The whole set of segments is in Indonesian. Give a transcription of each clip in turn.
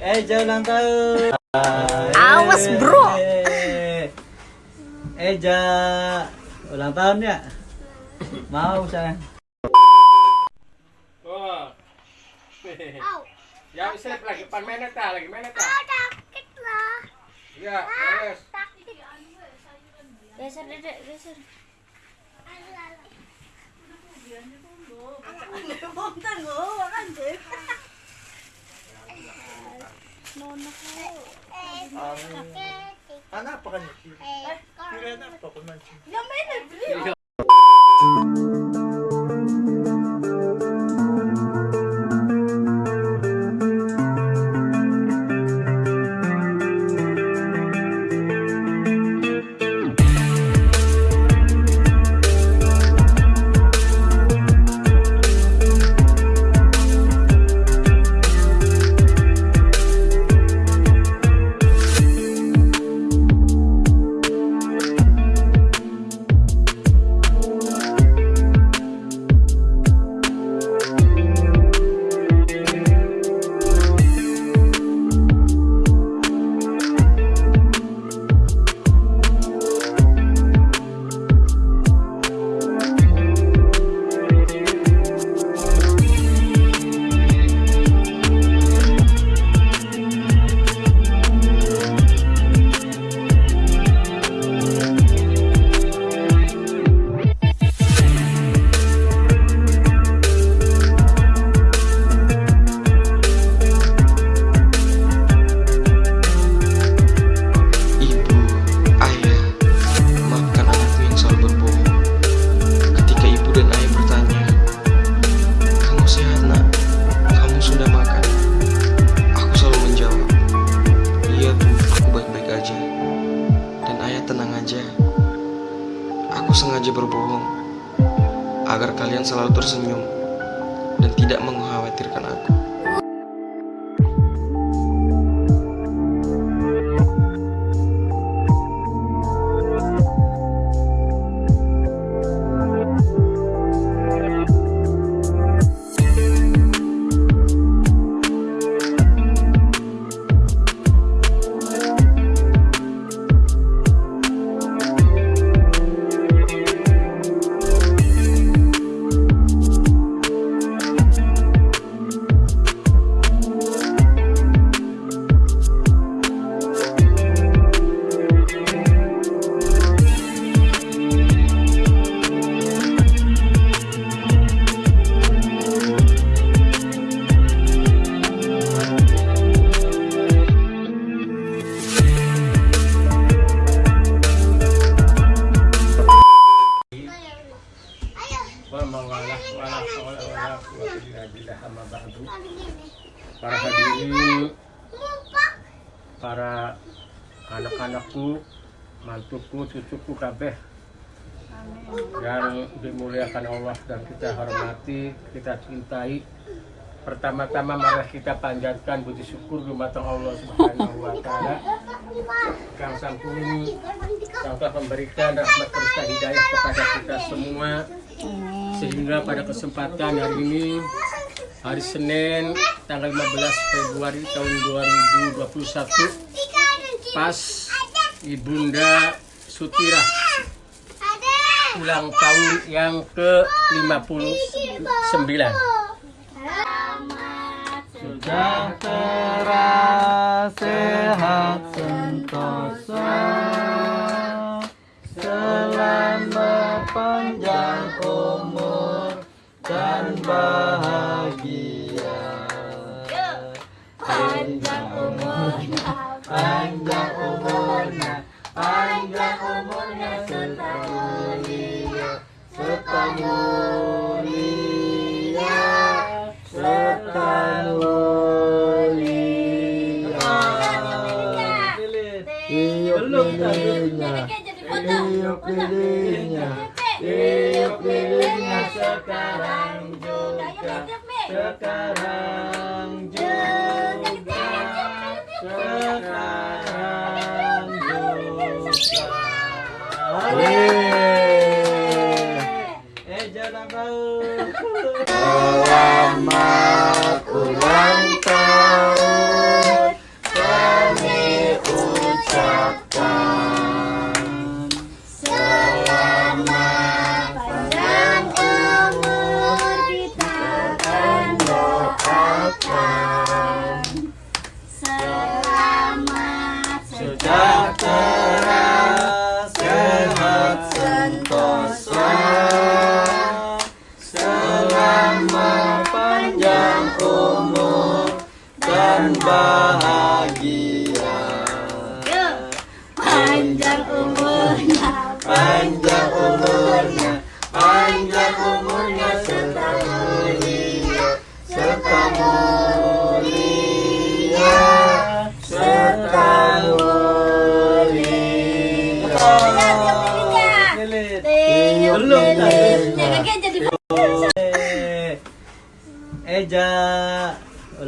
Eja ulang tahun. Awas, bro. Eja ulang tahun ya? Mau sayang. Oh. Ya, selip lagi. Pan ta? Lagi mana ta? Sakit lah. Ya, yes. Sakit. Geser, Ăn được bốn tên ngựa quá anh chị Nôn nó khô 안 아빠가 냈지. 그래, 아빠가 냈지. 야, 맨날 그래. Mantuku, cucuku kabeh. Yang dimuliakan Allah dan kita hormati, kita cintai. Pertama-tama mari kita panjatkan puji syukur dumateng Allah Subhanahu wa taala. Kang Sampun yang telah memberikan rahmat serta hidayah kepada kita semua. Sehingga pada kesempatan hari ini hari Senin tanggal 15 Februari tahun 2021 pas Ibunda Sutirah ulang tahun yang ke-59 Sejahtera, sehat, sentosa. Selama panjang umur dan bahagia. Panjang umurnya, panjang Tiup lilinnya Tiup lilinnya sekarang juga Sekarang juga Sekarang juga. Eh jangan tahu bersama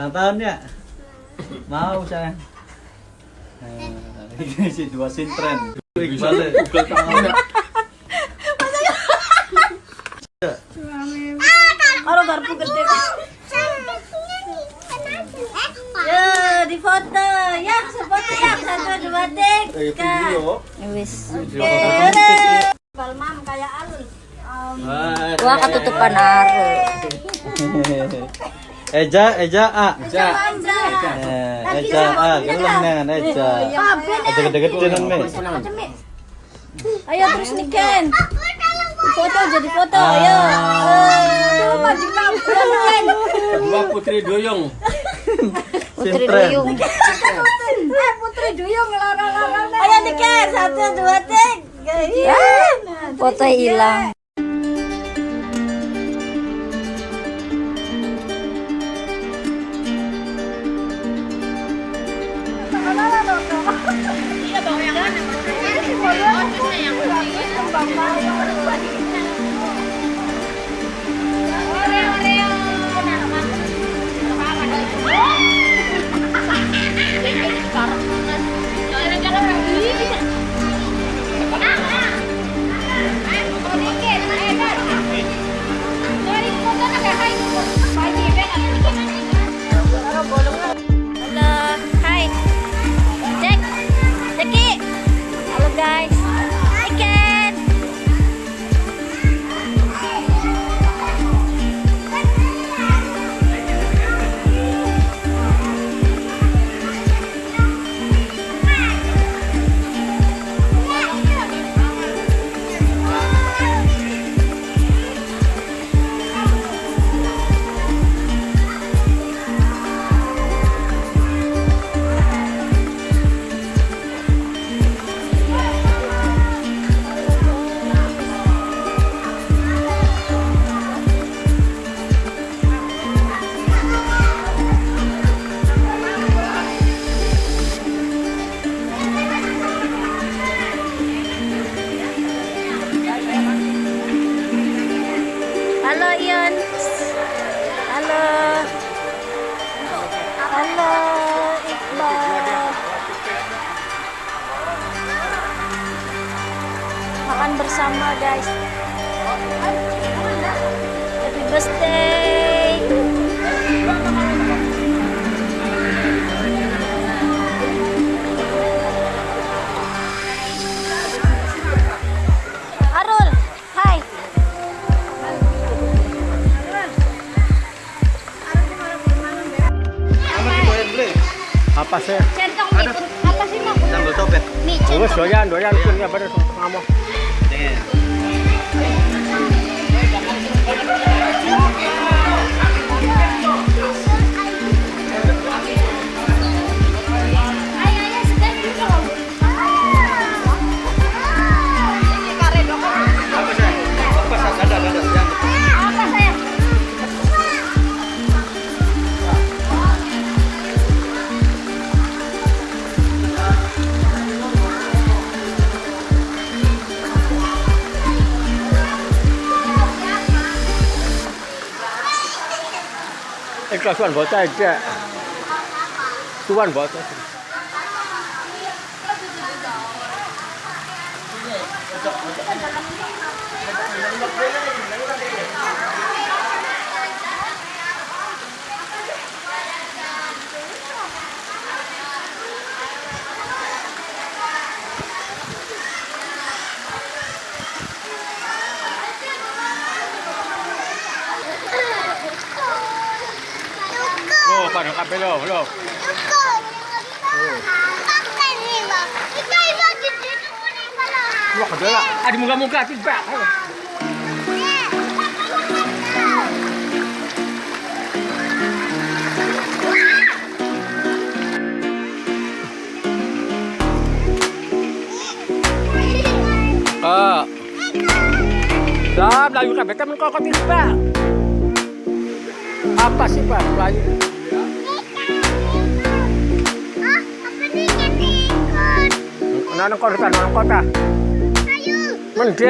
ulang tahun ya? Mau sayang. Eh, Ini si dua sintren. Kalau garpu gede. Ya, di foto. Ya, sefoto ya. Satu, dua, tiga. Wis. Palmam kayak alun. Wah, ketutupan aru. Eja, Eja, A. Eja. Eh, Eja, A. Gelem nen, Eja. Ada gede-gede nen, Mi. Ayo terus nih Ken. Foto jadi foto, ayo. Eh, baju kamu Ken. Kedua putri doyong. Putri. Duyung. Eh, Putri Duyung lara-lara. Ayo nih Ken, satu, dua, tiga. Foto hilang. Guys. Happy birthday. Arul, hai. Apa sih? Centong apa sih mau? Sambal copet. Nih, centong. doyan, doyan pun ya bener kamu. ก็ส่วนหัวใจเจ้าส่วนหัวใจ lo lo. Wah, muka-muka. Ah. Dah, Melayu kabeh kan kok tiba. Apa sih, Pak? Melayu. Nang kota, nang kota. Ayo. Mendek.